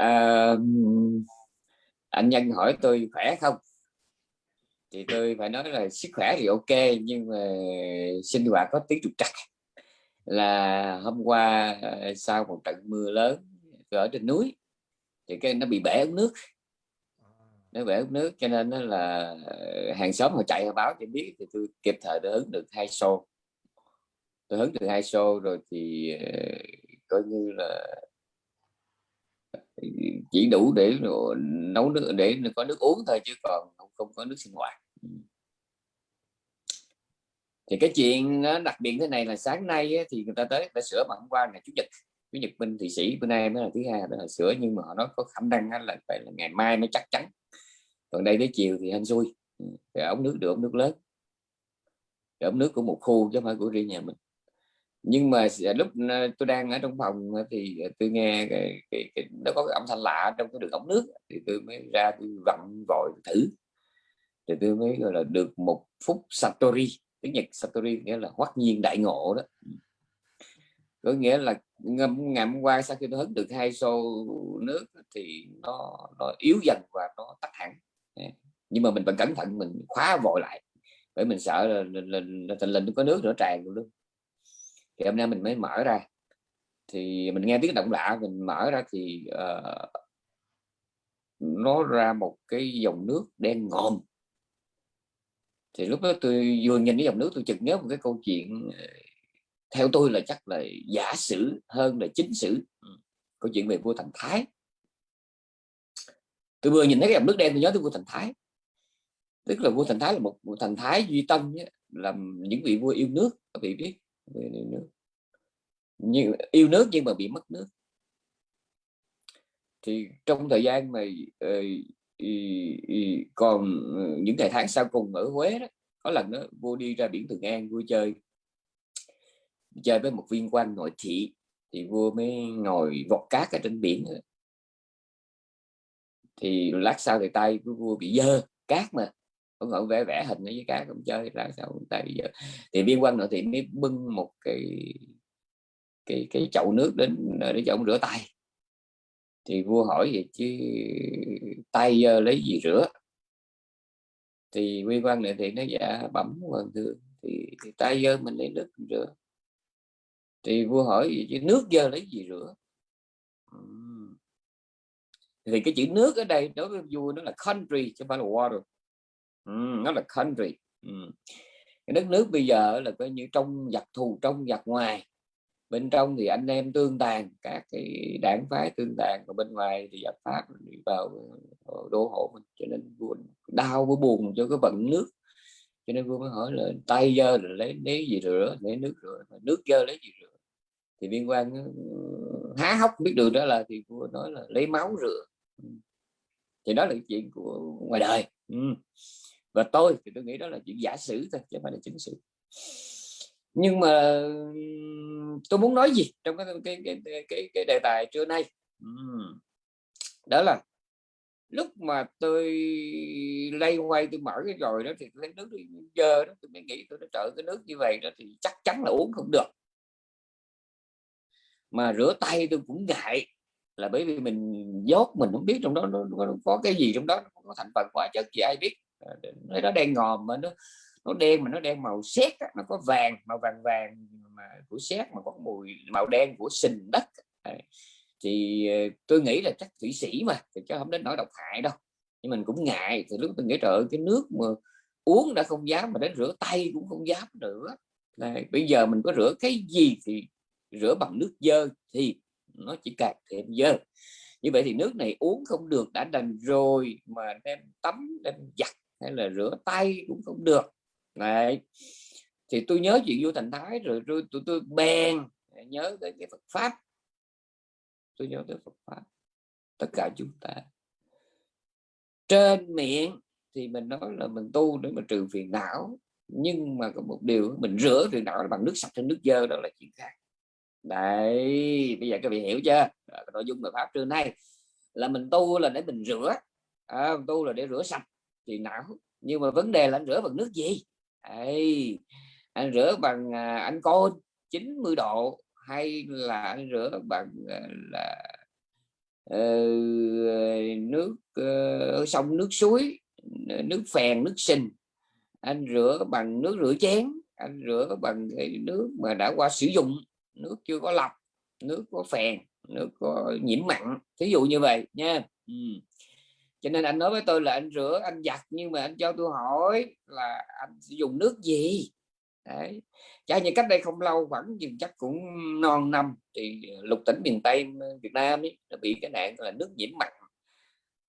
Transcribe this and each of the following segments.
à, anh nhân hỏi tôi khỏe không? Thì tôi phải nói là sức khỏe thì ok nhưng mà sinh hoạt có tiếng trục trặc. Là hôm qua ờ, sau một trận mưa lớn ở trên núi thì cái nó bị bể ống nước. Nó bể ống nước cho nên nó là ờ, hàng xóm họ chạy họ báo cho biết thì tôi kịp thời tôi hứng được hai xô. Tôi hứng được hai xô rồi thì ờ, coi như là chỉ đủ để nấu nước để có nước uống thôi chứ còn không, không có nước sinh hoạt. Ừ. Thì cái chuyện nó đặc biệt thế này là sáng nay thì người ta tới đã sửa bằng hôm qua ngày chủ nhật. Chủ nhật bên thì sĩ bữa nay mới là thứ hai đó là sửa nhưng mà họ nói có khả năng là phải là ngày mai mới chắc chắn. Còn đây tới chiều thì hên xui. Ừ, cái ống nước được ống nước lớn. Để ống nước của một khu chứ không phải của riêng nhà mình nhưng mà à, lúc à, tôi đang ở trong phòng thì à, tôi nghe cái, cái, cái nó có cái âm thanh lạ trong cái đường ống nước thì tôi mới ra tôi vặn vội thử. Thì tôi mới gọi là được một phút satori tiếng nhật satori nghĩa là hoắc nhiên đại ngộ đó. Có nghĩa là ngày hôm qua sau khi tôi hứng được hai xô nước thì nó nó yếu dần và nó tắt hẳn. Nhưng mà mình vẫn cẩn thận mình khóa vội lại bởi mình sợ là, lên lên là, có nước nữa tràn luôn thì hôm nay mình mới mở ra. Thì mình nghe tiếng động lạ mình mở ra thì uh, nó ra một cái dòng nước đen ngòm. Thì lúc đó tôi vừa nhìn cái dòng nước tôi chợt nhớ một cái câu chuyện ờ, theo tôi là chắc là giả sử hơn là chính sử. Ừ, câu chuyện về vua thành thái. Tôi vừa nhìn thấy cái dòng nước đen tôi nhớ tới vua thành thái. Tức là vua thành thái là một vua thành thái duy tâm nhé, làm những vị vua yêu nước các vị biết yêu nước. Nhưng yêu nước nhưng mà bị mất nước. Thì trong thời gian mà ờ, còn ờ, những ngày tháng sau cùng ở Huế đó, có lần đó vua đi ra biển Thường An vui chơi. Chơi với một viên quan nội thị, thì vua mới ngồi vọt cát ở trên biển thì lát sau thì tay của vua bị dơ, cát mà ông ngồi vẽ vẽ hình với cá cũng chơi lát sau tay bây giờ. Thì viên quan nội thị mới bưng một cái cái cái chậu nước đến ờ, để cho ông rửa tay. Thì vua hỏi vậy chứ tay ờ, lấy gì rửa? Thì quy quan này thì nó dạ bẩm hoàng thượng thì, thì tay dơ mình lấy nước mình rửa. Thì vua hỏi gì chứ nước dơ lấy gì rửa? Thì cái chữ nước ở đây đối với vua nó là country chứ không phải là water nó là country uhm. cái đất nước bây giờ là coi như trong giặc thù, trong giặc ngoài. Bên trong thì anh em tương tàn, các cái đảng phái tương tàn, còn bên ngoài thì giặc pháp đi vào ờ, đô hộ mình. Cho nên vua đau với buồn cho cái vận nước. Cho nên vua mới hỏi là, tay dơ rồi lấy lấy gì rửa? Lấy nước rửa. Nước dơ lấy gì rửa? Thì viên quan há hốc biết được đó là thì vua nói là lấy máu rửa. Thì đó là chuyện của ngoài đời. Ừ và tôi thì tôi nghĩ đó là chuyện giả sử thôi chứ không phải là chứng sử nhưng mà tôi muốn nói gì trong cái cái cái cái, cái đề tài trưa nay? Đó là lúc mà tôi lay quay tôi mở cái rồi đó thì tôi thấy nước dơ đó tôi mới nghĩ tôi đã trợ cái nước như vậy đó thì chắc chắn là uống không được. Mà rửa tay tôi cũng ngại là bởi vì mình dốt mình không biết trong đó nó, nó có cái gì trong đó nó có thành phần hóa chất gì ai biết. Ờ, nó đen ngòm mà nó nó đen mà nó đen màu sét nó có vàng, màu vàng vàng mà của sét, mà có mùi, màu đen của sình đất. Thì ờ, tôi nghĩ là chắc thủy sĩ mà, thì chứ không đến nỗi độc hại đâu. Nhưng mình cũng ngại, thì lúc tôi nghĩ, trời cái nước mà uống đã không dám mà đến rửa tay cũng không dám nữa. Là bây giờ mình có rửa cái gì thì rửa bằng nước dơ thì nó chỉ càng thêm dơ. Như vậy thì nước này uống không được, đã đành rồi mà đem tắm, đem giặt hay là rửa tay cũng không được. Này thì tôi nhớ chuyện vua thành thái rồi tôi tôi, tôi bèn nhớ tới cái Phật pháp. Tôi nhớ tới Phật pháp. Tất cả chúng ta. Trên miệng thì mình nói là mình tu để mà trừ phiền não nhưng mà có một điều mình rửa phiền não bằng nước sạch hay nước dơ đó là chuyện khác. Đấy bây giờ các vị hiểu chưa? Nội dung bài pháp trưa nay là mình tu là để mình rửa. À, tu là để rửa sạch thì não nhưng mà vấn đề là anh rửa bằng nước gì? Ê, anh rửa bằng à, anh côn 90 độ hay là anh rửa bằng à, là uh, nước uh, sông nước suối nước phèn nước sình. Anh rửa bằng nước rửa chén anh rửa bằng cái nước mà đã qua sử dụng. Nước chưa có lọc nước có phèn nước có nhiễm mặn. Thí dụ như vậy nha. Ừ cho nên anh nói với tôi là anh rửa anh giặt nhưng mà anh cho tôi hỏi là anh sử dụng nước gì Đấy. Chả như cách đây không lâu khoảng chừng chắc cũng non năm thì lục tỉnh miền Tây ờ, Việt Nam ấy, đã bị cái nạn là nước nhiễm mặn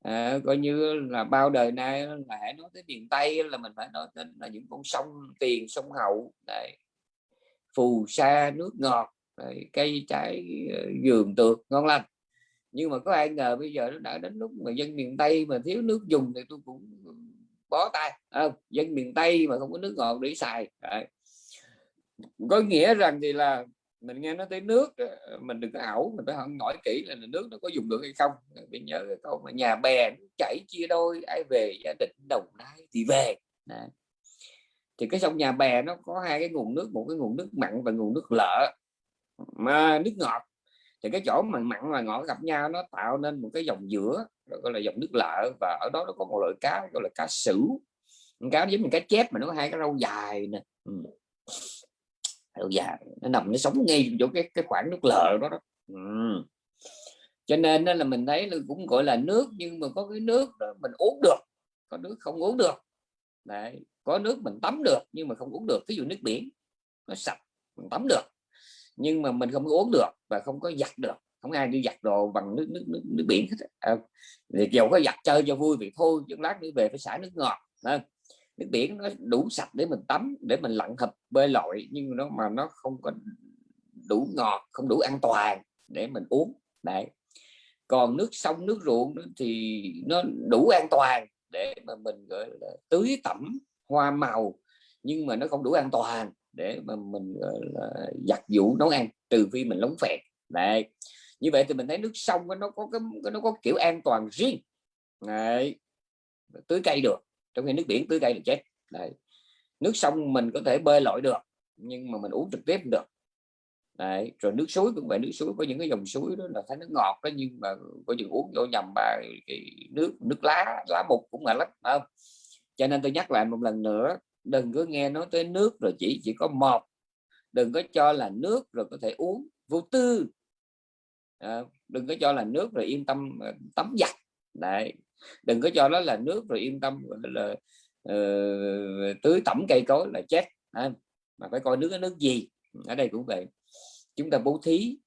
à, coi như là bao đời nay là hãy nói tới miền Tây là mình phải nói đến là những con sông Tiền sông Hậu Đấy. phù sa nước ngọt Đấy. cây trái ờ, vườn tược ngon lành nhưng mà có ai ngờ bây giờ nó đã đến lúc mà dân miền Tây mà thiếu nước dùng thì tôi cũng bó tay à, dân miền Tây mà không có nước ngọt để xài. À. có nghĩa rằng thì là mình nghe nói tới nước mình đừng có ảo mình phải hỏi kỹ là nước nó có dùng được hay không. Mình nhớ cái câu mà nhà bè chảy chia đôi ai về gia đình đồng nai thì về. À. thì cái sông nhà bè nó có hai cái nguồn nước một cái nguồn nước mặn và nguồn nước lợ. Mà nước ngọt thì cái chỗ mà mặn và ngọt gặp nhau nó tạo nên một cái dòng giữa gọi là dòng nước lợ và ở đó nó có một loại cá gọi là cá sửu cá giống như cá chép mà nó có hai cái râu dài nè ừ lâu dài nó nằm nó sống ngay chỗ cái cái khoảng nước lợ đó, đó. Ừ. cho nên đó là mình thấy là cũng gọi là nước nhưng mà có cái nước đó mình uống được có nước không uống được Đấy. có nước mình tắm được nhưng mà không uống được ví dụ nước biển nó sạch mình tắm được nhưng mà mình không uống được và không có giặt được. Không ai đi giặt đồ bằng nước nước nước, nước biển hết à, thì dầu có giặt chơi cho vui vậy thôi chứ lát nữa về phải xả nước ngọt à, nước biển nó đủ sạch để mình tắm để mình lặn hợp bơi lội nhưng nó mà nó không có đủ ngọt không đủ an toàn để mình uống. Đấy. Còn nước sông nước ruộng thì nó đủ an toàn để mà mình gọi là tưới tẩm hoa màu nhưng mà nó không đủ an toàn để mà mình, gọi là, giặt vũ nấu ăn, trừ phi mình lóng phẹt đấy, như vậy thì mình thấy nước sông nó có cái, nó có kiểu an toàn riêng này tưới cây được, trong khi nước biển tưới cây là chết Đấy. nước sông mình có thể bơi lội được, nhưng mà mình uống trực tiếp được Đấy. rồi nước suối cũng vậy, nước suối có những cái dòng suối đó là thấy nước ngọt đó, nhưng mà có những uống vô nhầm bài cái nước nước lá lá mục cũng là lắm không cho nên tôi nhắc lại một lần nữa đừng có nghe nói tới nước rồi chỉ chỉ có một đừng có cho là nước rồi có thể uống. Vô tư. À, đừng có cho là nước rồi yên tâm à, tắm giặt. Đấy. Đừng có cho nó là nước rồi yên tâm là uh, tưới tẩm cây cối là chết. À, mà phải coi nước cái nước gì. Ở đây cũng vậy. Chúng ta bố thí.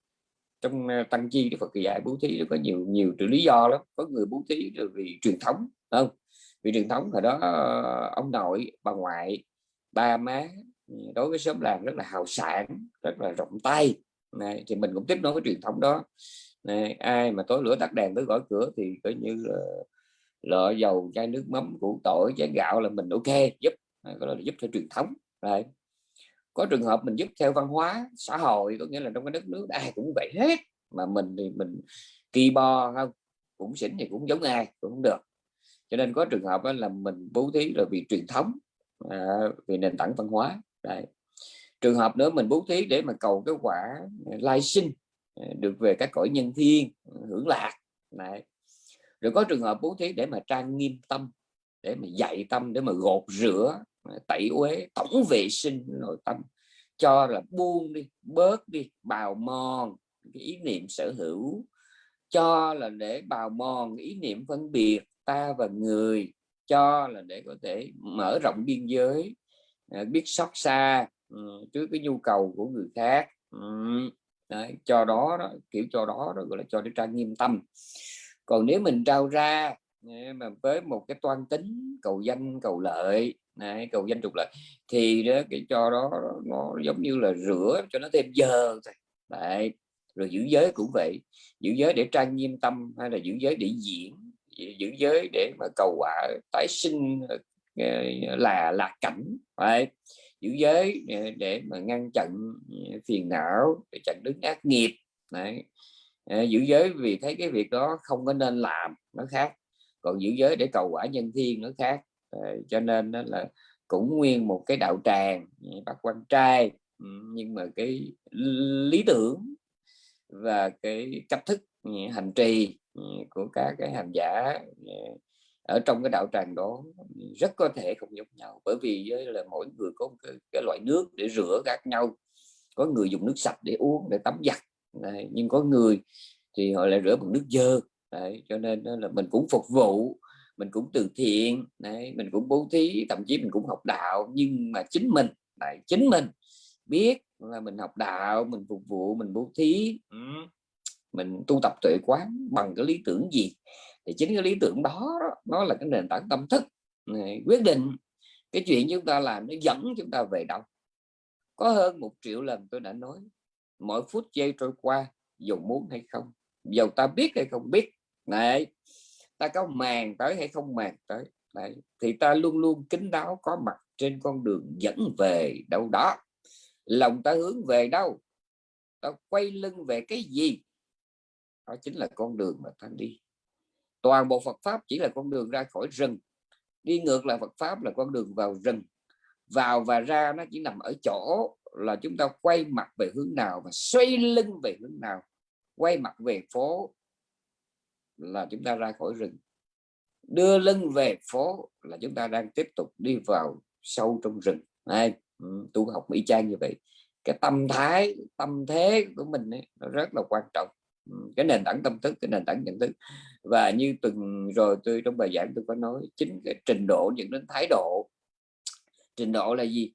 Trong à, tăng chi Đức Phật dạy bố thí có nhiều nhiều lý do lắm. Có người bố thí vì truyền thống không? Vì truyền thống hồi đó ờ, ông nội bà ngoại ba má ừ, đối với xóm làng rất là hào sản rất là rộng tay. Này, thì mình cũng tiếp nối với truyền thống đó. Này, ai mà tối lửa tắt đèn tới gõ cửa thì coi như là lọ dầu chai nước mắm củ tỏi chén gạo là mình ok giúp à, có là giúp theo truyền thống. Này. có trường hợp mình giúp theo văn hóa xã hội có nghĩa là trong cái đất nước ai cũng vậy hết. Mà mình thì mình kỳ bo không cũng xỉn thì cũng giống ai cũng không được cho nên có trường hợp là mình bố thí rồi vì truyền thống à, vì nền tảng văn hóa. Đấy. trường hợp nữa mình bố thí để mà cầu cái quả lai sinh à, được về các cõi nhân thiên hưởng lạc. Đấy. Rồi có trường hợp bố thí để mà trang nghiêm tâm để mà dạy tâm để mà gột rửa à, tẩy uế tổng vệ sinh nội tâm. Cho là buông đi bớt đi bào mòn cái ý niệm sở hữu. Cho là để bào mòn ý niệm phân biệt ta và người cho là để có thể mở rộng biên giới à, biết xót xa ừ, trước cái nhu cầu của người khác. Ừ, đấy, cho đó, đó kiểu cho đó, đó gọi là cho để trang nghiêm tâm. Còn nếu mình trao ra mà với một cái toan tính cầu danh cầu lợi này, cầu danh trục lợi thì đó cái cho đó nó giống như là rửa cho nó thêm giờ Đấy. rồi giữ giới cũng vậy. Giữ giới để trang nghiêm tâm hay là giữ giới để diễn giữ giới để mà cầu quả tái sinh ờ, là là cảnh phải, giữ giới để, để mà ngăn chặn phiền não để chặn đứng ác nghiệp Đấy. Ờ, giữ giới vì thấy cái việc đó không có nên làm nó khác. Còn giữ giới để cầu quả nhân thiên nó khác. Ờ, cho nên đó là cũng nguyên một cái đạo tràng ừ, bác quan trai ừ, nhưng mà cái lý tưởng và cái cách thức ừ, hành trì Ừ, của các cái hành giả ừ, ở trong cái đạo tràng đó ừ, rất có thể không giống nhau. Bởi vì là mỗi người có một cái, cái loại nước để rửa khác nhau có người dùng nước sạch để uống để tắm giặt Đấy, nhưng có người thì họ lại rửa bằng nước dơ Đấy, cho nên là mình cũng phục vụ mình cũng từ thiện Đấy, mình cũng bố thí thậm chí mình cũng học đạo. Nhưng mà chính mình lại chính mình biết là mình học đạo mình phục vụ mình bố thí mình tu tập tuệ quán bằng cái lý tưởng gì? Thì chính cái lý tưởng đó, nó là cái nền tảng tâm thức. Quyết định cái chuyện chúng ta làm nó dẫn chúng ta về đâu. Có hơn một triệu lần tôi đã nói mỗi phút giây trôi qua dù muốn hay không dầu ta biết hay không biết này ta có màng tới hay không màng tới Đấy. thì ta luôn luôn kính đáo có mặt trên con đường dẫn về đâu đó. Lòng ta hướng về đâu? Ta quay lưng về cái gì? Đó chính là con đường mà ta đi. Toàn bộ Phật pháp chỉ là con đường ra khỏi rừng. Đi ngược lại Phật pháp là con đường vào rừng. Vào và ra nó chỉ nằm ở chỗ là chúng ta quay mặt về hướng nào và xoay lưng về hướng nào. Quay mặt về phố là chúng ta ra khỏi rừng. Đưa lưng về phố là chúng ta đang tiếp tục đi vào sâu trong rừng. Này ừ, tu học mỹ trang như vậy. Cái tâm thái tâm thế của mình ấy, nó rất là quan trọng cái nền tảng tâm thức cái nền tảng nhận thức. Và như từng rồi tôi trong bài giảng tôi có nói chính cái trình độ dẫn đến thái độ. Trình độ là gì?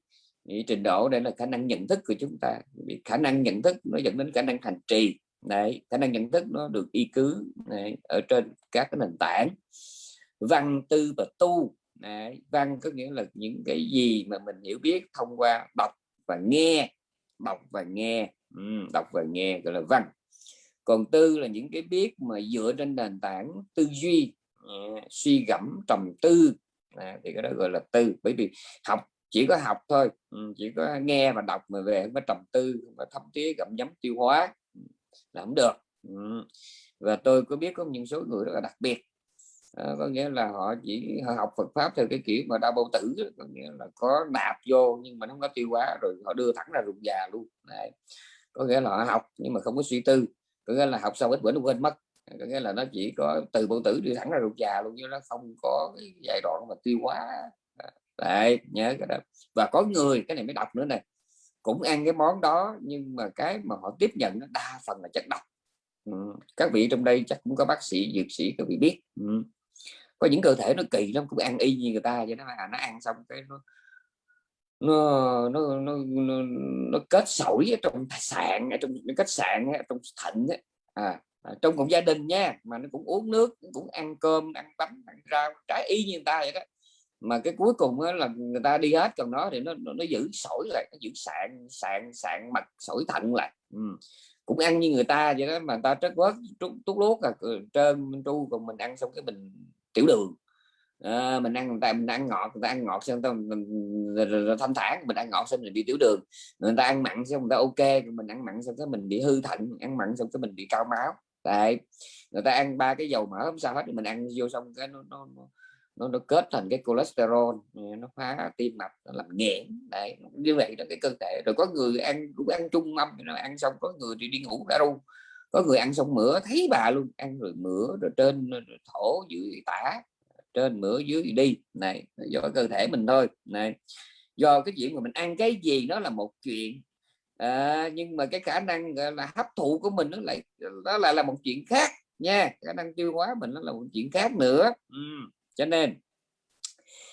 Thì trình độ đây là khả năng nhận thức của chúng ta. Vì khả năng nhận thức nó dẫn đến khả năng hành trì. Này khả năng nhận thức nó được y cứ này, ở trên các cái nền tảng. Văn tư và tu này, văn có nghĩa là những cái gì mà mình hiểu biết thông qua đọc và nghe đọc và nghe. Ừ, đọc và nghe gọi là văn còn tư là những cái biết mà dựa trên nền tảng tư duy uh, suy gẫm trầm tư. À, thì cái đó gọi là tư. Bởi vì học chỉ có học thôi ừ, chỉ có nghe và đọc mà về không có trầm tư và thấm tía gặm nhấm tiêu hóa ừ, là không được. Ừ. và tôi có biết có những số người rất là đặc biệt. À, có nghĩa là họ chỉ họ học Phật pháp theo cái kiểu mà đa bao tử có nghĩa là có nạp vô nhưng mà nó không có tiêu hóa rồi họ đưa thẳng ra ruột già luôn. Đấy. có nghĩa là họ học nhưng mà không có suy tư có nghĩa là học xong ít bữa nó quên mất. Có nghĩa là nó chỉ có từ bao tử đi thẳng ra ruột già luôn chứ nó không có cái giai đoạn mà tiêu hóa. À, Lại nhớ cái đó. Và có người cái này mới đọc nữa này cũng ăn cái món đó nhưng mà cái mà họ tiếp nhận nó đa phần là chất độc. Ừ. các vị trong đây chắc cũng có bác sĩ dược sĩ các vị biết. Ừ. có những cơ thể nó kỳ lắm cũng ăn y như người ta vậy đó à, nó ăn xong cái nó nó nó nó, nó, nó kết sỏi ở trong sạn ở trong nó khách sạn ở trong thận ấy. À, à, trong một gia đình nha mà nó cũng uống nước cũng ăn cơm ăn bánh ăn rau trái y như người ta vậy đó mà cái cuối cùng là người ta đi hết còn nó thì nó nó, nó giữ sỏi lại nó giữ sạn sạn sạn mặt sỏi thận lại ừ. cũng ăn như người ta vậy đó mà người ta trất quất tút lút là trơn tru còn mình ăn xong cái mình tiểu đường à, mình ăn người ta mình ăn ngọt người ta ăn ngọt xong mình, mình, thanh thản mình ăn ngọt xong mình bị tiểu đường. Người ta ăn mặn xong người ta ok mình ăn mặn xong cái mình bị hư thận ăn mặn xong cái mình bị cao máu. Tại người ta ăn ba cái dầu mỡ không sao hết mình ăn vô xong cái nó, nó, nó nó, kết thành cái cholesterol ừ, nó phá tim mạch nó làm nghẽn. Đấy như vậy là cái cơ thể. Rồi có người ăn cũng ăn chung mâm rồi ăn xong có người thì đi ngủ đã ru có người ăn xong mửa thấy bà luôn ăn rồi mửa rồi trên rồi thổ dưới tả trên mửa dưới đi. Này do cơ thể mình thôi. Này do cái chuyện mà mình ăn cái gì nó là một chuyện. À, nhưng mà cái khả năng là hấp thụ của mình nó lại đó lại là một chuyện khác nha. Khả năng tiêu hóa mình nó là một chuyện khác nữa. Ừ cho nên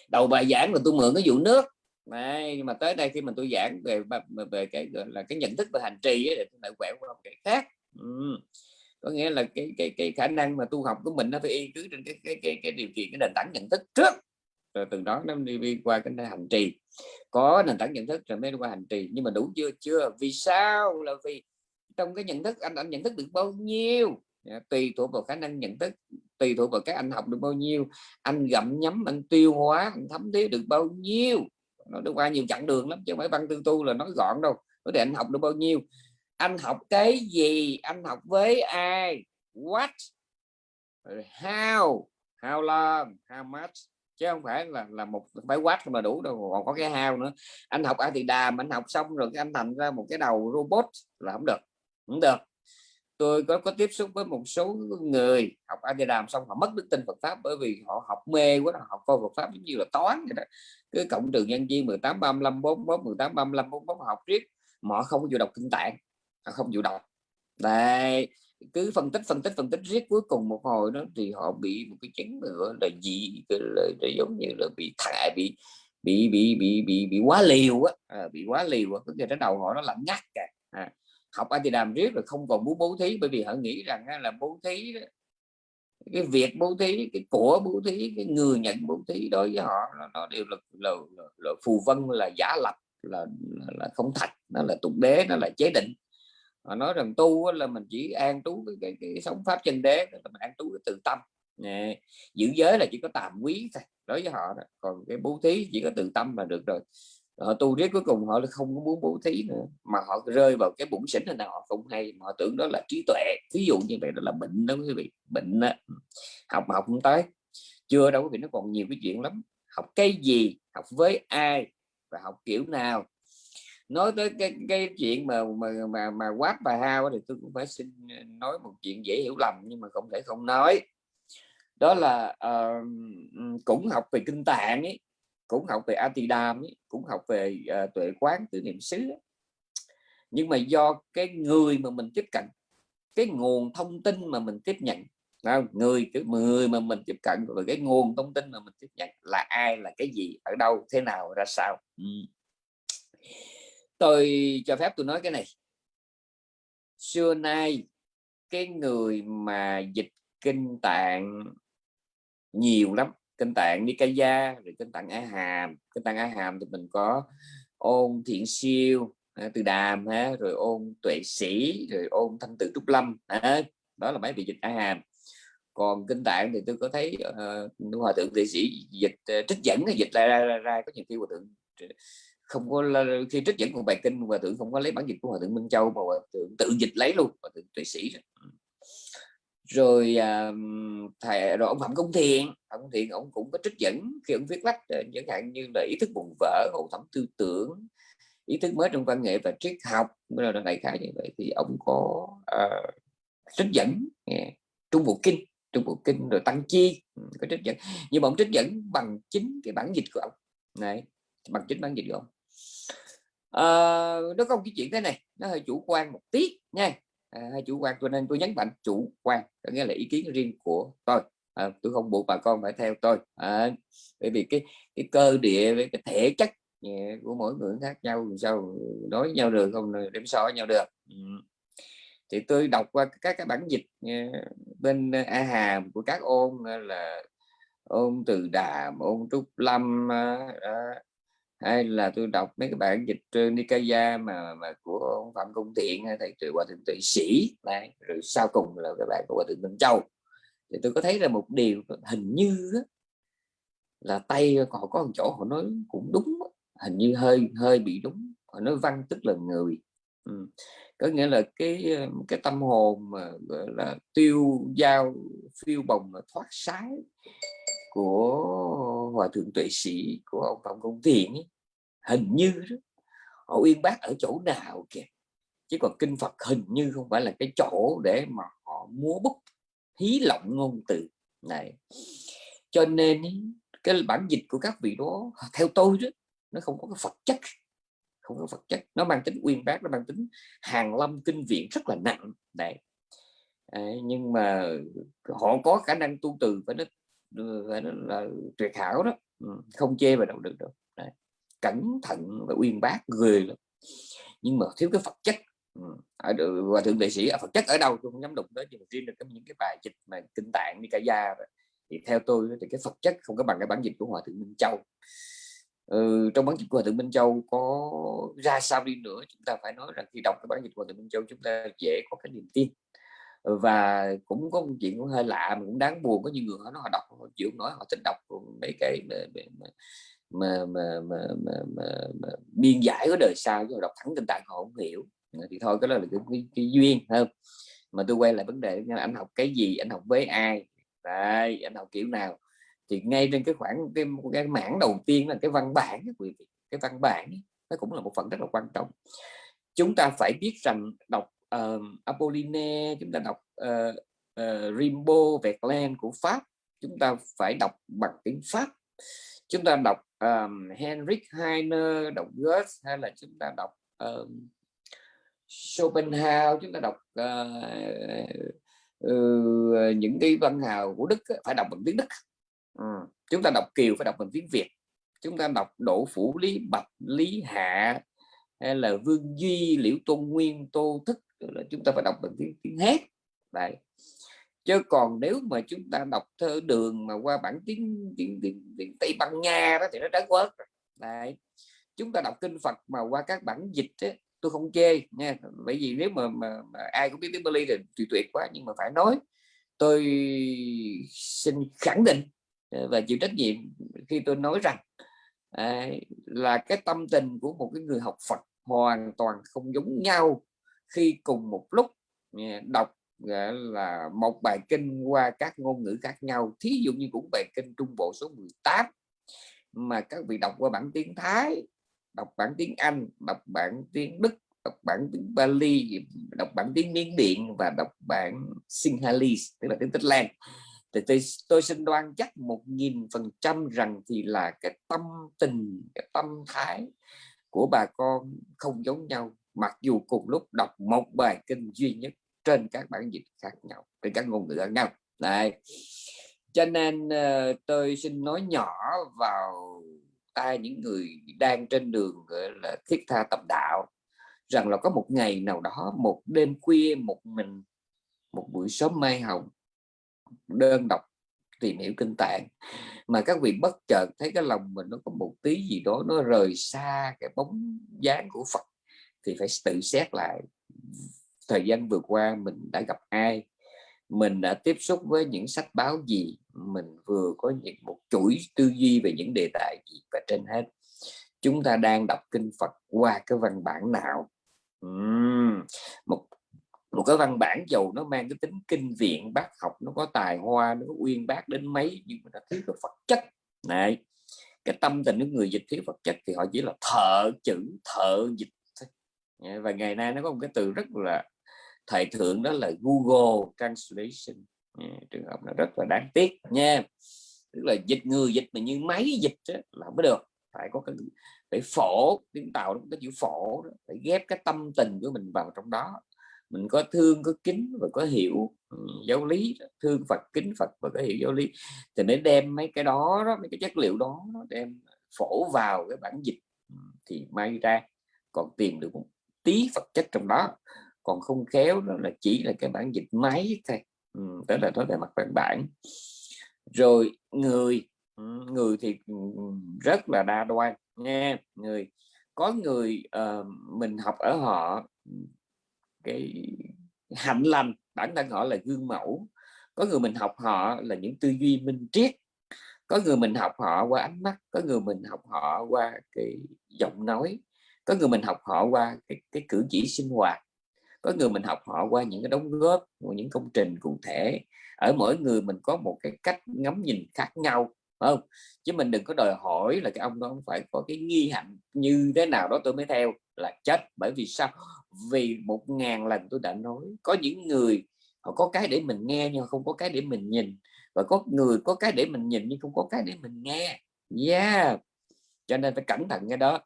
đầu bài giảng là tôi mượn cái vụ nước. Này nhưng mà tới đây khi mà tôi giảng về về cái gọi là cái nhận thức về hành trì ấy, thì tôi lại quẹo qua một cái khác. Ừ có nghĩa là cái cái cái khả năng mà tu học của mình nó phải y cứ trên cái cái cái cái điều kiện, cái nền tảng nhận thức trước. Rồi từ đó nó đi qua cái hành trì. Có nền tảng nhận thức rồi mới đi qua hành trì. Nhưng mà đủ chưa? Chưa. Vì sao? Là vì trong cái nhận thức, anh anh nhận thức được bao nhiêu? Dạ, tùy thuộc vào khả năng nhận thức, tùy thuộc vào các anh học được bao nhiêu. Anh gặm nhấm, anh tiêu hóa, anh thấm thía được bao nhiêu? Nó đi qua nhiều chặng đường lắm, chứ không phải văn tư tu là nói gọn đâu. Có thể anh học được bao nhiêu? Anh học cái gì? Anh học với ai? What? How? How long? How much? Chứ không phải là là một phải quát mà đủ đâu, còn có cái how nữa. Anh học ai thì đàm, anh học xong rồi cái anh thành ra một cái đầu robot là không được không được. Tôi có có tiếp xúc với một số người học A thì Đàm xong họ mất đức tin Phật pháp bởi vì họ học mê quá, họ học coi Phật pháp giống như là toán vậy đó. Cứ cộng trừ nhân chia 18 35 44 18 35 44 học riết, mà họ không có chịu đọc kinh tạng. À, không chịu đọc đây cứ phân tích phân tích phân tích riết cuối cùng một hồi đó thì họ bị một cái chứng nữa là gì là, là giống như là bị thải bị bị bị bị bị bị quá liều á. À, bị quá liều á cái cái đầu họ nó lạnh ngắt cả à, học anh thì làm riết rồi không còn muốn bố thí bởi vì họ nghĩ rằng là bố thí cái việc bố thí cái của bố thí cái người nhận bố thí đối với họ nó, nó đều là, là, là, là phù vân là giả lập là, là không thật nó là tục đế nó là chế định họ nói rằng tu là mình chỉ an trú cái, cái, cái sống pháp chân đế là mình an trú cái tự tâm. Nè, giữ giới là chỉ có tạm quý thôi đối với họ đó. còn cái bố thí chỉ có tự tâm là được rồi. Họ tu riết cuối cùng họ không có muốn bố thí nữa mà họ rơi vào cái bụng xỉn nào họ không hay. Mà họ tưởng đó là trí tuệ. Ví dụ như vậy đó là bệnh đó quý vị bệnh đó. học mà học không tới. Chưa đâu quý vị nó còn nhiều cái chuyện lắm. Học cái gì học với ai và học kiểu nào nói tới cái cái chuyện mà mà mà mà quát bà hao thì tôi cũng phải xin ờ, nói một chuyện dễ hiểu lầm nhưng mà không thể không nói đó là uh, cũng học về kinh tạng ấy cũng học về Atidam ấy, cũng học về uh, tuệ quán tứ niệm xứ nhưng mà do cái người mà mình tiếp cận cái nguồn thông tin mà mình tiếp nhận không? người cái người mà mình tiếp cận và cái nguồn thông tin mà mình tiếp nhận là ai là cái gì ở đâu thế nào ra sao ừ tôi cho phép tôi nói cái này. Xưa nay cái người mà dịch kinh tạng nhiều lắm. Kinh tạng Nikaya rồi kinh tạng A Hàm. Kinh tạng A Hàm thì mình có ôn thiện siêu à, từ đàm ha rồi ôn tuệ sĩ rồi ôn thanh tự trúc lâm. Ha. đó là mấy vị dịch A Hàm. Còn kinh tạng thì tôi có thấy uh, hòa thượng tuệ sĩ dịch uh, trích dẫn dịch ra, ra, ra, ra có nhiều khi hòa thượng không có khi trích dẫn một bài kinh hòa thượng không có lấy bản dịch của hòa thượng Minh Châu mà hòa thượng tự dịch lấy luôn hòa thượng tuệ sĩ rồi rồi à, thầy rồi ông phạm công thiện phạm công thiện ông cũng có trích dẫn khi ông viết lách ờ, chẳng hạn như là ý thức buồn vỡ hậu thẩm tư tưởng ý thức mới trong văn nghệ và triết học là đại khái như vậy. Thì ông có uh, trích dẫn yeah. trung bộ kinh trung bộ kinh rồi tăng chi ừ, có trích dẫn. Nhưng mà ông trích dẫn bằng chính cái bản dịch của ông. Này bằng chính bản dịch của ông uh, nó có một cái chuyện thế này nó hơi chủ quan một tí nha. À, chủ quan cho nên tôi nhấn mạnh chủ quan có nghĩa là ý kiến riêng của tôi. À, tôi không buộc bà con phải theo tôi. À, bởi vì cái cái cơ địa với cái thể chất của mỗi người khác nhau sao nói nhau được không đem so với nhau được. Ừ. thì tôi đọc qua các cái bản dịch bên a hàm của các ôn là ôn từ đàm ôn trúc lâm hay là tôi đọc mấy cái bản dịch trên Nikaya mà mà của ông Phạm Công Thiện thầy tuệ hòa thượng tuệ sĩ này rồi sau cùng là các bạn của hòa thượng Minh Châu thì tôi có thấy là một điều hình như là tay họ có một chỗ họ nói cũng đúng hình như hơi hơi bị đúng, họ nói văn tức là người ừ. có nghĩa là cái cái tâm hồn mà, gọi là, tiêu dao phiêu bồng thoát sái của hòa thượng tuệ sĩ của ông phạm công thiện ấy, hình như đó, họ uyên bác ở chỗ nào kìa. Chứ còn kinh Phật hình như không phải là cái chỗ để mà họ múa bút hí lộng ngôn từ này. Cho nên cái bản dịch của các vị đó theo tôi đó nó không có cái Phật chất không có Phật chất. Nó mang tính uyên bác nó mang tính hàng lâm kinh viện rất là nặng. Đấy. À, nhưng mà họ có khả năng tu từ và nó phải là, là tuyệt hảo đó. Ừ, không chê vào đâu được đâu. Đấy. cẩn thận và uyên bác người lắm. Nhưng mà thiếu cái Phật chất. Ừ, ở và thượng đệ sĩ à, ở Phật chất ở đâu tôi không dám đụng tới nhưng mà riêng được những cái bài dịch mà kinh tạng đi cả gia thì theo tôi thì cái Phật chất không có bằng cái bản dịch của hòa thượng Minh Châu. Ừ, trong bản dịch của hòa thượng Minh Châu có ra sao đi nữa chúng ta phải nói rằng khi đọc cái bản dịch của hòa thượng Minh Châu chúng ta dễ có cái niềm tin. Ừ, và cũng có một chuyện cũng hơi lạ mà cũng đáng buồn có nhiều người họ nói họ đọc họ chịu nói họ thích đọc mấy cái mà, mà, mà, mà, mà, mà, mà, mà biên giải của đời sau chứ đọc thẳng tình tạng họ không hiểu. Ờ, thì thôi cái đó là cái, cái, cái duyên hơn mà tôi quay lại vấn đề anh học cái gì anh học với ai? Đấy, anh học kiểu nào? Thì ngay trên cái khoảng cái, cái mảng đầu tiên là cái văn bản cái văn bản nó cũng là một phần rất là quan trọng. Chúng ta phải biết rằng đọc uh, Apolline chúng ta đọc uh, uh, Rimbaud Verlaine của Pháp chúng ta phải đọc bằng tiếng Pháp. Chúng ta đọc um, Henrik Heine đọc Goethe hay là chúng ta đọc um, Schopenhauer chúng ta đọc uh, uh, những cái văn hào của Đức phải đọc bằng tiếng Đức. Ừ. chúng ta đọc Kiều phải đọc bằng tiếng Việt. Chúng ta đọc Đỗ Phủ Lý Bạch Lý Hạ hay là Vương Duy Liễu Tôn Nguyên Tô Thức là chúng ta phải đọc bằng tiếng tiếng hết đấy. Chứ còn nếu mà chúng ta đọc thơ đường mà qua bản tiếng tiếng, tiếng, tiếng Tây Ban Nha đó thì nó đã quớt đấy. Chúng ta đọc kinh Phật mà qua các bản dịch ấy, tôi không chê nha. Bởi vì nếu mà, mà, mà ai cũng biết tiếng Bali thì tuyệt tuyệt quá nhưng mà phải nói tôi xin khẳng định ờ, và chịu trách nhiệm khi tôi nói rằng à, là cái tâm tình của một cái người học Phật hoàn toàn không giống nhau khi cùng một lúc đọc là một bài kinh qua các ngôn ngữ khác nhau thí dụ như cũng bài kinh Trung Bộ số 18 mà các vị đọc qua bản tiếng Thái đọc bản tiếng Anh đọc bản tiếng Đức đọc bản tiếng Bali đọc bản tiếng Miến Điện và đọc bản Sinhalese tức là tiếng Tích Lan. Thì tôi, tôi xin đoan chắc một nghìn phần trăm rằng thì là cái tâm tình cái tâm thái của bà con không giống nhau mặc dù cùng lúc đọc một bài kinh duy nhất trên các bản dịch khác nhau trên các ngôn ngữ khác nhau. Này cho nên uh, tôi xin nói nhỏ vào tai những người đang trên đường gọi là thiết tha tập đạo rằng là có một ngày nào đó một đêm khuya một mình một buổi sớm mai hồng đơn độc tìm hiểu kinh tạng mà các vị bất chợt thấy cái lòng mình nó có một tí gì đó nó rời xa cái bóng dáng của Phật thì phải tự xét lại thời gian vừa qua mình đã gặp ai mình đã tiếp xúc với những sách báo gì mình vừa có những một chuỗi tư duy về những đề tài gì và trên hết chúng ta đang đọc kinh Phật qua cái văn bản nào? Uhm, một một cái văn bản dầu nó mang cái tính kinh viện bác học nó có tài hoa nó có uyên bác đến mấy nhưng mà nó thiếu cái Phật chất. Này cái tâm tình của người dịch thiếu Phật chất thì họ chỉ là thợ chữ thợ dịch Dạ, và ngày nay nó có một cái từ rất là thời thượng đó là Google Translation. Dạ, trường hợp nó rất là đáng tiếc nha. Tức là dịch người dịch mà như máy dịch đó, là mới được. Phải có cái phải phổ tiếng tàu nó có chữ phổ đó. phải ghép cái tâm tình của mình vào trong đó. Mình có thương có kính và có hiểu ừ, giáo lý thương Phật kính Phật và có hiểu giáo lý. Thì để đem mấy cái đó, đó mấy cái chất liệu đó đem phổ vào cái bản dịch ừ, thì may ra còn tìm được một tí vật chất trong đó còn không khéo đó là chỉ là cái bản dịch máy thôi. Ừ, đó là nói về mặt văn bản. Rồi người người thì rất là đa đoan nha. Người có người uh, mình học ở họ cái hạnh lành bản thân họ là gương mẫu. Có người mình học họ là những tư duy minh triết. Có người mình học họ qua ánh mắt có người mình học họ qua cái giọng nói có người mình học họ qua cái, cái cử chỉ sinh hoạt. Có người mình học họ qua những cái đóng góp của những công trình cụ thể. Ở mỗi người mình có một cái cách ngắm nhìn khác nhau phải không? Chứ mình đừng có đòi hỏi là cái ông đó phải có cái nghi hạnh như thế nào đó tôi mới theo là chết. Bởi vì sao? Vì một ngàn lần tôi đã nói có những người họ có cái để mình nghe nhưng không có cái để mình nhìn. Và có người có cái để mình nhìn nhưng không có cái để mình nghe. Yeah! Cho nên phải cẩn thận cái đó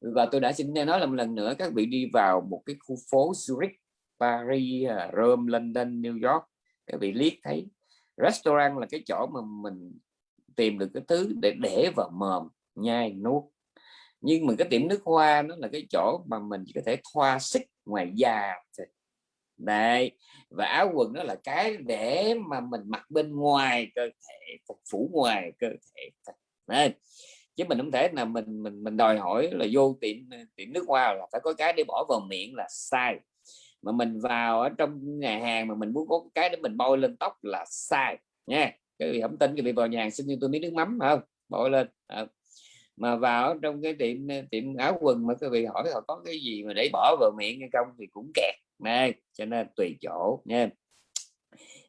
và tôi đã xin nói là một lần nữa các vị đi vào một cái khu phố Zurich, Paris à, Rome, London, New York. Các vị liếc thấy restaurant là cái chỗ mà mình tìm được cái thứ để để vào mồm, nhai nuốt. Nhưng mà cái tiệm nước hoa nó là cái chỗ mà mình chỉ có thể thoa xích ngoài da đây và áo quần đó là cái để mà mình mặc bên ngoài cơ thể, phục phủ ngoài cơ thể đây chứ mình không thể là mình mình mình đòi hỏi là vô tiệm ờ, tiệm nước hoa là phải có cái để bỏ vào miệng là sai. Mà mình vào ở trong nhà hàng mà mình muốn có cái để mình bôi lên tóc là sai, nha. Cái gì không tin cái vị vào nhà hàng xin cho tôi miếng nước mắm không? Bôi lên à. mà vào trong cái tiệm ờ, tiệm áo quần mà các vị hỏi họ có cái gì mà để bỏ vào miệng hay không thì cũng kẹt này cho nên tùy chỗ, nha.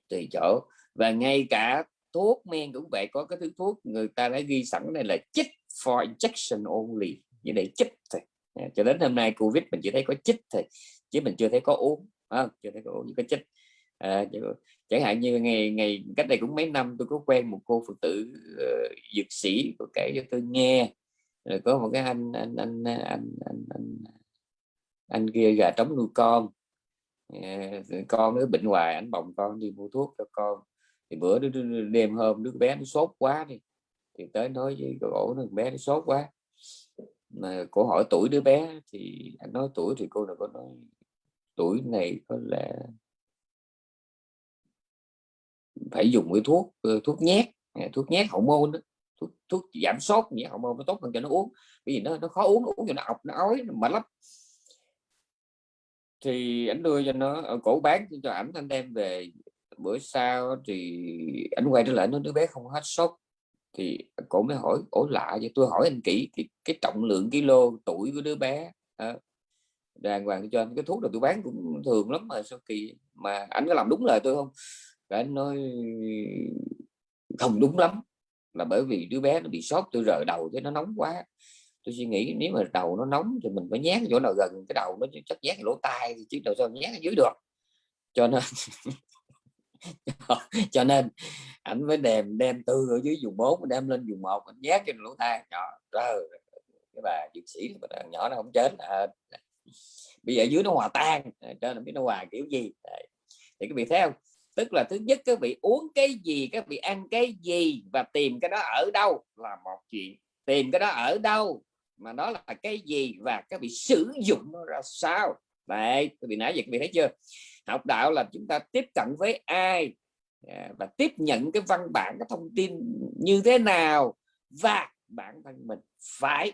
Tùy chỗ. Và ngay cả thuốc men cũng vậy có cái thứ thuốc người ta đã ghi sẵn đây là chích for injection only như để chích thôi. À, cho đến hôm nay covid mình chỉ thấy có chích thôi chứ mình chưa thấy có uống à, chưa thấy có uống có chích. À, chẳng hạn như ngày ngày cách đây cũng mấy năm tôi có quen một cô phụ tử uh, dược sĩ có kể cho tôi nghe. Rồi có một cái anh anh anh anh anh anh, anh, anh kia gà trống nuôi con. À, con nó bệnh hoài anh bồng con đi mua thuốc cho con thì bữa đêm hôm đứa bé nó sốt quá đi thì tới nói với cô ổ nó bé nó sốt quá. Mà cô hỏi tuổi đứa bé thì anh nói tuổi thì cô nào có nói tuổi này có lẽ phải dùng cái thuốc ờ, thuốc nhét à, thuốc nhét hậu môn đó thuốc, thuốc giảm sốt nhẹ hậu môn nó tốt hơn cho nó uống. Bởi vì nó nó khó uống nó uống cho nó ọc nó ói nó mệt lắm. Thì anh đưa cho nó ờ, cổ bán cho ảnh anh đem về bữa sau thì anh quay trở lại nó đứa bé không hết sốt. Thì cổ mới hỏi ổ lạ vậy? Tôi hỏi anh kỹ cái, cái trọng lượng kilo tuổi của đứa bé à, đàng hoàng cho anh. Cái thuốc là tôi bán cũng thường lắm mà sao kỳ mà anh có làm đúng lời tôi không? Và anh nói không đúng lắm là bởi vì đứa bé nó bị sốt tôi rời đầu thế nó nóng quá. Tôi suy nghĩ nếu mà đầu nó nóng thì mình phải nhát chỗ nào gần cái đầu nó chắc nhát lỗ tai chứ đâu sao nhát ở dưới được. Cho nên cho nên ảnh mới đem đem tư ở dưới dùng 4 đem lên dùng một anh nhát trên lỗ tai nhỏ trời cái bà dược sĩ nhỏ nó không chết. À, bây giờ dưới nó hòa tan à, cho nên biết nó hòa kiểu gì. Đấy. thì cái vị thấy không? Tức là thứ nhất các vị uống cái gì các vị ăn cái gì và tìm cái đó ở đâu là một chuyện. Tìm cái đó ở đâu mà nó là cái gì và các vị sử dụng nó ra sao? Đấy, tôi bị nãy giờ bị thấy chưa? Học đạo là chúng ta tiếp cận với ai? À, và tiếp nhận cái văn bản, cái thông tin như thế nào? Và bản thân mình phải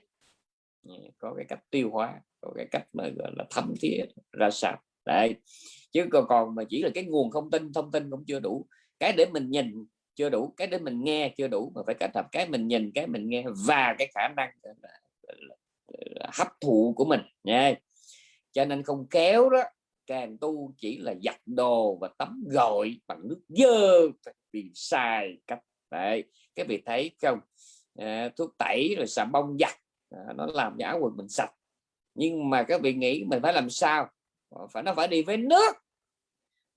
à, có cái cách tiêu hóa, có cái cách mà, gọi là, thấm thiết ra sao. Đấy, chứ còn còn mà chỉ là cái nguồn thông tin thông tin cũng chưa đủ. Cái để mình nhìn chưa đủ, cái để mình nghe chưa đủ, mà phải kết hợp cái mình nhìn, cái mình nghe và cái khả năng hấp thụ của mình. Nha cho nên không kéo đó càng tu chỉ là giặt đồ và tắm gội bằng nước dơ vì sai cách. Đấy cái vị thấy không? À, thuốc tẩy rồi xà bông giặt à, nó làm giả quần mình sạch. Nhưng mà các vị nghĩ mình phải làm sao? Ờ, phải nó phải đi với nước.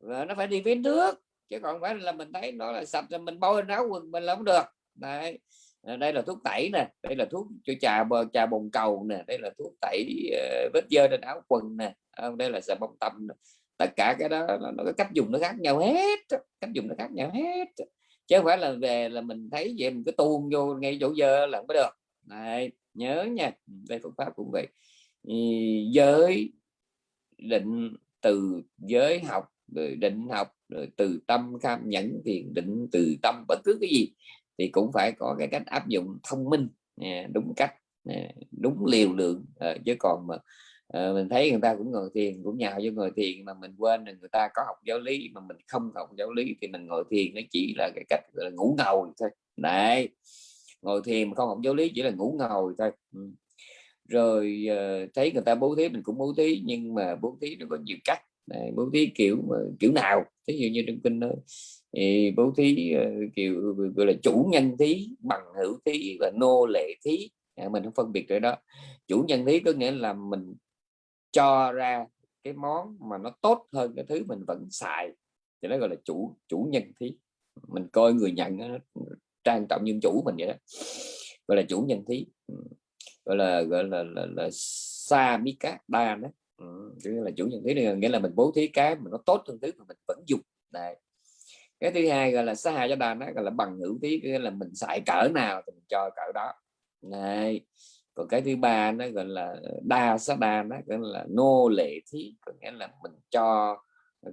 Và nó phải đi với nước chứ còn phải là mình thấy nó là sạch rồi mình bôi áo quần mình là không được. Đấy Ờ, đây là thuốc tẩy nè đây là thuốc cho trà bờ trà bồn cầu nè đây là thuốc tẩy uh, vết dơ trên áo quần nè ờ, đây là xà bông tầm nè. tất cả cái đó nó có cách dùng nó khác nhau hết cách dùng nó khác nhau hết chứ không phải là về là mình thấy vậy mình cứ tuôn vô ngay chỗ dơ là không có được. Này nhớ nha đây phương pháp cũng vậy. Giới định từ giới học rồi định học rồi từ tâm kham nhẫn thiền định từ tâm bất cứ cái gì thì cũng phải có cái cách áp dụng thông minh à, đúng cách à, đúng liều lượng à, chứ còn mà mình thấy người ta cũng ngồi thiền cũng nhào vô ngồi thiền mà mình quên là người ta có học giáo lý mà mình không học giáo lý thì mình ngồi thiền nó chỉ là cái cách là ngủ ngầu thôi. Đấy ngồi thiền mà không học giáo lý chỉ là ngủ ngồi thôi. Ừ. Rồi uh, thấy người ta bố thí mình cũng bố thí nhưng mà bố thí nó có nhiều cách Đấy, bố thí kiểu kiểu nào? Ví dụ như trong kinh đó thì bố thí ờ, kiểu gọi là chủ nhân thí bằng hữu thí và nô lệ thí. À, mình không phân biệt rồi đó. Chủ nhân thí có nghĩa là mình cho ra cái món mà nó tốt hơn cái thứ mình vẫn xài. Thì nó gọi là chủ chủ nhân thí. Mình coi người nhận nó trang trọng như chủ mình vậy đó. Gọi là chủ nhân thí. Ừ. Gọi là gọi là là, là samika đan đó. Ừ, là chủ nhân thí này nghĩa là mình bố thí cái mà nó tốt hơn thứ mà mình vẫn dùng. Này cái thứ hai gọi là sa hà cho đàn nó gọi là bằng hữu thí nghĩa là mình xài cỡ nào thì mình cho cỡ đó. Này còn cái thứ ba nó gọi là đa sa đa nó gọi là nô lệ thí có nghĩa là mình cho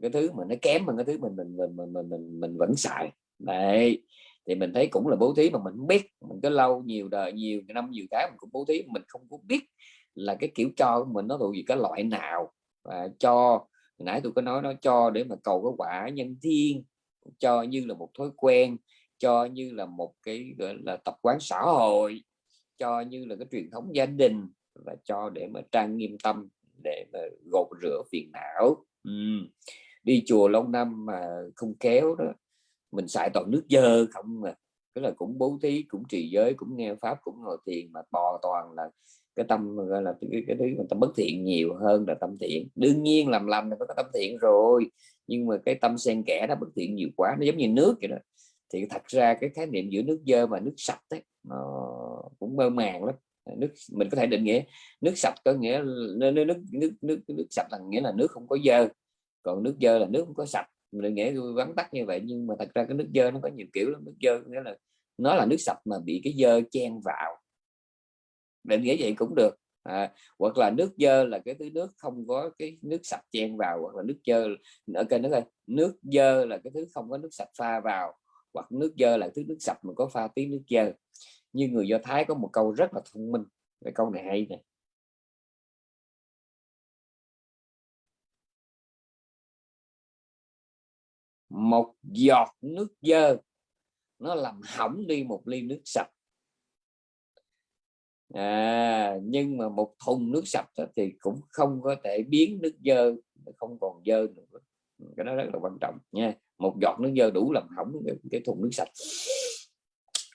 cái thứ mà nó kém hơn cái thứ mình mình mình mình mình, mình, mình vẫn xài. Đấy. Thì mình thấy cũng là bố thí mà mình không biết. Mình có lâu nhiều đời nhiều năm nhiều tháng mình cũng bố thí mình không có biết là cái kiểu cho của mình nó thuộc về cái loại nào. Và cho nãy tôi có nói nó cho để mà cầu cái quả nhân thiên cho như là một thói quen cho như là một cái gọi là tập quán xã hội cho như là cái truyền thống gia đình và cho để mà trang nghiêm tâm để mà gột rửa phiền não. Ừ. đi chùa lâu năm mà không kéo đó mình xài toàn nước dơ không mà tức là cũng bố thí cũng trì giới cũng nghe pháp cũng ngồi thiền mà bò toàn là cái tâm gọi là cái, cái thứ mà tâm bất thiện nhiều hơn là tâm thiện. Đương nhiên làm lành là có tâm thiện rồi nhưng mà cái tâm xen kẽ nó bất thiện nhiều quá nó giống như nước vậy đó. Thì thật ra cái khái niệm giữa nước dơ và nước sạch ấy, nó cũng mơ màng lắm. Nước mình có thể định nghĩa nước sạch có nghĩa là nước nước nước nước, nước sạch là nghĩa là nước không có dơ. Còn nước dơ là nước không có sạch. Mình định nghĩa vắn tắt như vậy nhưng mà thật ra cái nước dơ nó có nhiều kiểu lắm. Nước dơ nghĩa là nó là nước sạch mà bị cái dơ chen vào. Định nghĩa vậy cũng được à, hoặc là nước dơ là cái thứ nước không có cái nước sạch chen vào hoặc là nước dơ ở kênh nước ơi nước dơ là cái thứ không có nước sạch pha vào hoặc nước dơ là thứ nước sạch mà có pha tí nước dơ. Như người do thái có một câu rất là thông minh cái câu này hay này một giọt nước dơ nó làm hỏng đi một ly nước sạch à, nhưng mà một thùng nước sạch thì cũng không có thể biến nước dơ không còn dơ nữa. Cái đó rất là quan trọng nha. Một giọt nước dơ đủ làm hỏng cái, cái thùng nước sạch.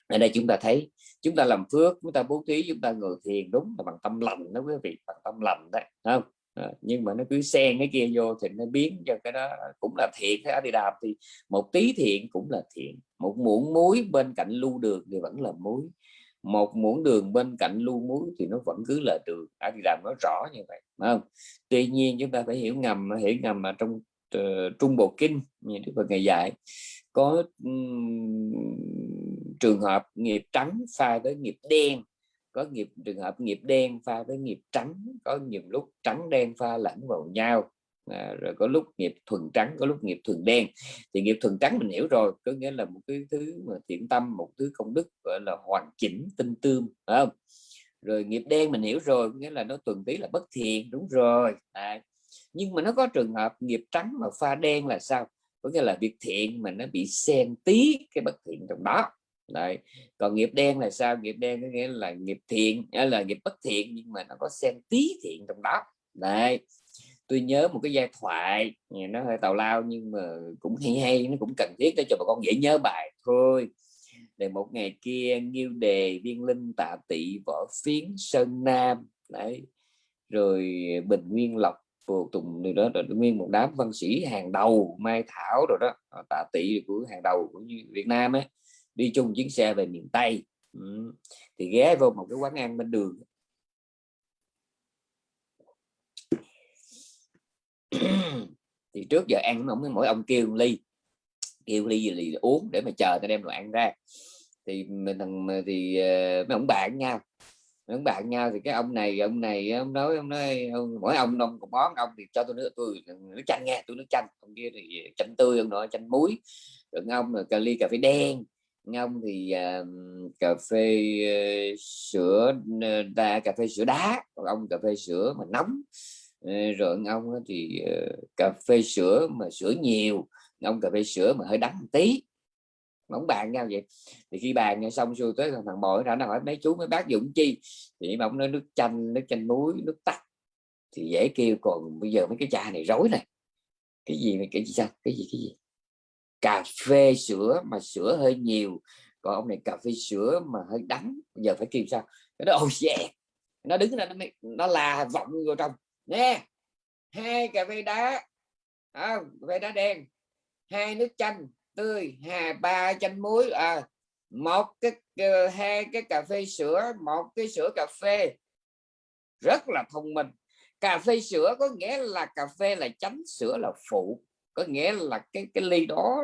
Ở đây chúng ta thấy chúng ta làm phước chúng ta bố thí chúng ta ngồi thiền đúng là bằng tâm lành đó quý vị bằng tâm lành đấy không? À, nhưng mà nó cứ xen cái kia vô thì nó biến cho cái đó cũng là thiện cái đi đạp thì một tí thiện cũng là thiện. Một muỗng muối bên cạnh lưu đường thì vẫn là muối một muỗng đường bên cạnh lưu muối thì nó vẫn cứ là đường. Đã đi làm nó rõ như vậy không? Tuy nhiên chúng ta phải hiểu ngầm hiểu ngầm mà trong uh, trung bộ kinh như đức phật ngày dạy có um, trường hợp nghiệp trắng pha với nghiệp đen có nghiệp trường hợp nghiệp đen pha với nghiệp trắng có nhiều lúc trắng đen pha lẫn vào nhau à, rồi có lúc nghiệp thuần trắng có lúc nghiệp thuần đen. Thì nghiệp thuần trắng mình hiểu rồi có nghĩa là một cái thứ mà thiện tâm một thứ công đức gọi là hoàn chỉnh tinh tươm phải không? Rồi nghiệp đen mình hiểu rồi có nghĩa là nó tuần tí là bất thiện đúng rồi à, nhưng mà nó có trường hợp nghiệp trắng mà pha đen là sao? Có nghĩa là việc thiện mà nó bị xen tí cái bất thiện trong đó Đấy. còn nghiệp đen là sao? Nghiệp đen có nghĩa là nghiệp thiện là nghiệp bất thiện nhưng mà nó có xen tí thiện trong đó Đấy tôi nhớ một cái giai thoại nó hơi tào lao nhưng mà cũng hay hay, nó cũng cần thiết để cho bà con dễ nhớ bài thôi, để một ngày kia nghiêu đề, viên linh, tạ tị võ phiến, sơn nam, đấy, rồi bình nguyên lộc, phù tùng, rồi đó, rồi nguyên một đám văn sĩ, hàng đầu, mai thảo, rồi đó à, tạ tị của hàng đầu của Việt Nam ấy, đi chung chuyến xe về miền Tây ừ. thì ghé vô một cái quán ăn bên đường thì trước giờ ăn mỗi, mỗi ông kêu ly. Kêu ly gì uống để mà chờ ta đem đồ ăn ra. Thì mình thằng thì ờ, mấy ông bạn nhau. Mấy ông bạn nhau thì cái ông này ông này ông nói ông nói ông, mỗi ông ông một món ông thì cho tôi nước tôi nước chanh nha tôi nước chanh. Ông kia thì chanh tươi ông nói chanh muối. Rồi ông là cà ly cà phê đen. Ngông thì uh, cà phê uh, sữa ờ, đa cà phê sữa đá. Còn ông cà phê sữa mà nóng rồi ông thì ờ, cà phê sữa mà sữa nhiều, ông cà phê sữa mà hơi đắng một tí. Bóng bàn nhau vậy. Thì khi bàn xong xuôi tới thằng bò nó hỏi mấy chú, mấy bác dụng chi? Thì ông nói, nước chanh nước chanh muối, nước tắt thì dễ kêu, còn bây giờ mấy cái trà này rối này. Cái gì mà cái gì sao? Cái gì cái gì? Cà phê sữa mà sữa hơi nhiều, còn ông này cà phê sữa mà hơi đắng. Bây giờ phải kêu sao? Nó oh yeah nó đứng ra, nó nó là vọng vô trong nè hai cà phê đá. À, cà phê đá đen. Hai nước chanh tươi hà ba chanh muối. À một cái ờ, hai cái cà phê sữa một cái sữa cà phê. Rất là thông minh. Cà phê sữa có nghĩa là cà phê là chánh sữa là phụ. Có nghĩa là cái cái ly đó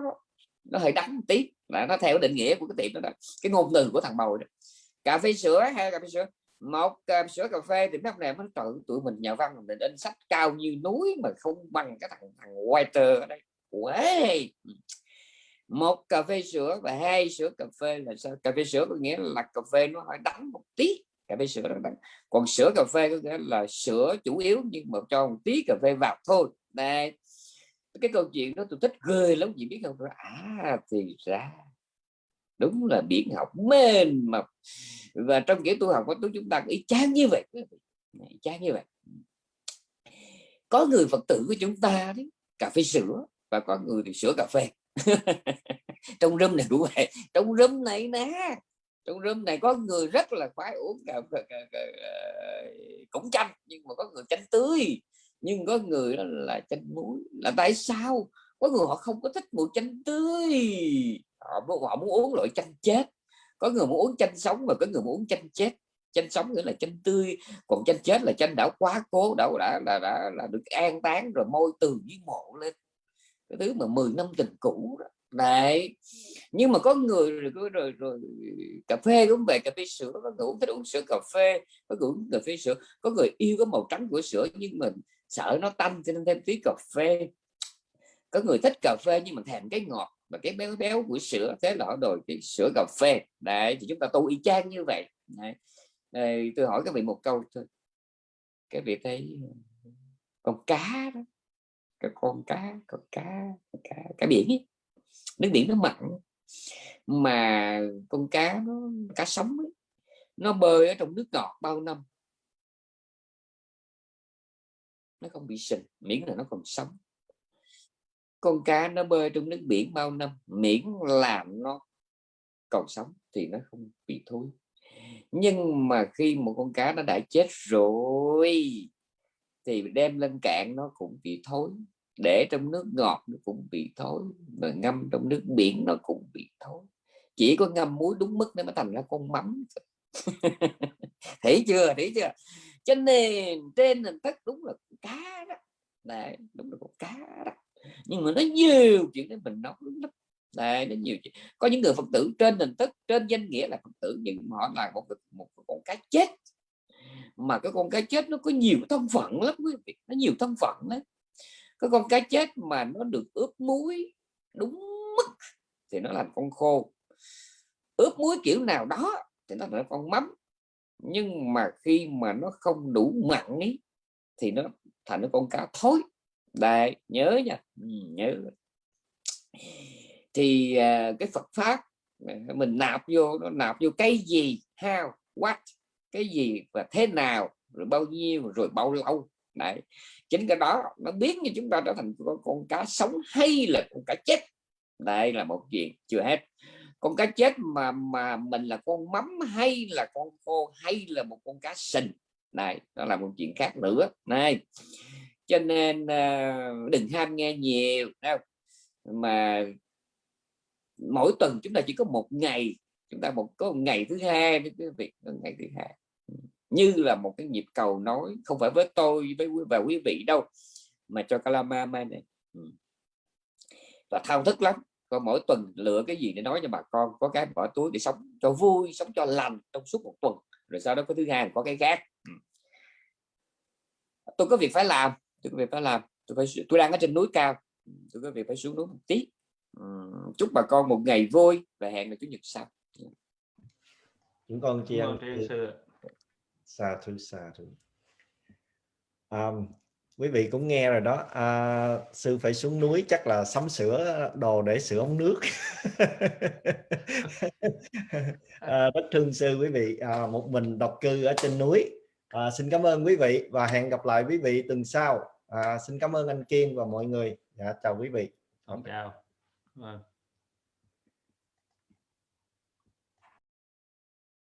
nó hơi đắng tí. Là nó theo định nghĩa của cái tiệm đó, đó. cái ngôn từ của thằng bầu đó. cà phê sữa hay cà phê sữa một uh, sữa cà phê thì mấy ông này mới tự tụi mình nhà văn mình in sách cao như núi mà không bằng cái thằng thằng Walter ở đây. Uầy. một cà phê sữa và hai sữa cà phê là sao? Cà phê sữa có nghĩa là cà phê nó hơi đắng một tí. Cà phê sữa nó đắng. Còn sữa cà phê có nghĩa là sữa chủ yếu nhưng mà cho một tí cà phê vào thôi. Đây. Cái câu chuyện đó tôi thích ghê lắm chị biết không? À thì ra đúng là biển học mênh mập và trong kiểu tu học của chúng ta ý chán như vậy chán như vậy. Có người phật tử của chúng ta đấy cà phê sữa và có người thì sữa cà phê. Trong rơm này đủ vậy. Trong rơm này nè trong rơm này có người rất là khoái uống cà, cà, cà, cà, cũng chanh nhưng mà có người chanh tươi nhưng có người đó là chanh muối. Là tại sao? Có người họ không có thích mùi chanh tươi họ, họ muốn uống loại chanh chết. Có người muốn uống chanh sống và có người muốn uống chanh chết. Chanh sống nghĩa là chanh tươi còn chanh chết là chanh đã quá cố đã đã là đã đã được an táng rồi môi từ với mộ lên. Cái thứ mà 10 năm tình cũ đó. Đấy. Nhưng mà có người rồi rồi, rồi, rồi cà phê uống về cà phê sữa có người uống thích uống sữa cà phê có người uống cà phê sữa. Có người yêu cái màu trắng của sữa nhưng mình sợ nó tanh cho nên thêm tí cà phê. Có người thích cà phê nhưng mà thèm cái ngọt và cái béo béo của sữa thế là họ đổi cái sữa cà phê. Đấy thì chúng ta tu y chang như vậy. Đấy. Đây, tôi hỏi các vị một câu thôi. Các vị thấy ờ, con cá đó cái con cá con cá cá cá biển ấy. nước biển nó mặn mà con cá nó cá sống ấy, nó bơi ở trong nước ngọt bao năm. Nó không bị sình miễn là nó còn sống con cá nó bơi trong nước biển bao năm miễn làm nó còn sống thì nó không bị thối. Nhưng mà khi một con cá nó đã chết rồi thì đem lên cạn nó cũng bị thối để trong nước ngọt nó cũng bị thối mà ngâm trong nước biển nó cũng bị thối. Chỉ có ngâm muối đúng mức nó mới thành ra con mắm. Thấy chưa thấy chưa? Cho nên trên hình thức đúng là cá đó. Đấy, đúng là con cá đó nhưng mà nó nhiều chuyện để mình nói lắm. Đây nó nhiều chuyện. Có những người phật tử trên nền thức trên danh nghĩa là phật tử nhưng họ là một một, một con cá chết. Mà cái con cá chết nó có nhiều thân phận lắm quý vị. Nó nhiều thân phận đấy cái con cá chết mà nó được ướp muối đúng mức thì nó là con khô. Ướp muối kiểu nào đó thì nó là con mắm. Nhưng mà khi mà nó không đủ mặn ấy thì nó thành con cá thối đây nhớ nha. Ừ, nhớ. Thì uh, cái Phật pháp à, mình nạp vô nó nạp vô cái gì? How? What? Cái gì và thế nào? Rồi bao nhiêu? Rồi bao lâu? Đấy. Chính cái đó nó biến như chúng ta trở thành con, con cá sống hay là con cá chết. Đây là một chuyện chưa hết. Con cá chết mà mà mình là con mắm hay là con khô hay là một con cá sình. Này đó là một chuyện khác nữa. Này cho nên ờ, đừng ham nghe nhiều đâu mà mỗi tuần chúng ta chỉ có một ngày, chúng ta một, có một ngày thứ hai với quý vị ngày thứ hai. Như là một cái nhịp cầu nói không phải với tôi với và quý vị đâu, mà cho Kalama này. Ừ. Và thao thức lắm, có mỗi tuần lựa cái gì để nói cho bà con, có cái bỏ túi để sống cho vui, sống cho lành trong suốt một tuần, rồi sau đó có thứ hai có cái khác. Ừ. Tôi có việc phải làm tôi có việc phải làm tôi phải tôi đang ở trên núi cao. Tôi có việc phải xuống núi một tí. Chúc bà con một ngày vui và hẹn là chủ nhật sau. Chúng con chị em xa thứ xa thứ um, quý vị cũng nghe rồi đó. À, sư phải xuống núi chắc là sắm sửa đồ để sửa ống nước. À, rất thương sư quý vị. À, một mình độc cư ở trên núi à, xin cảm ơn quý vị và hẹn gặp lại quý vị tuần sau. À, xin cảm ơn anh Kiên và mọi người. Dạ, chào quý vị. Chào. Vâng.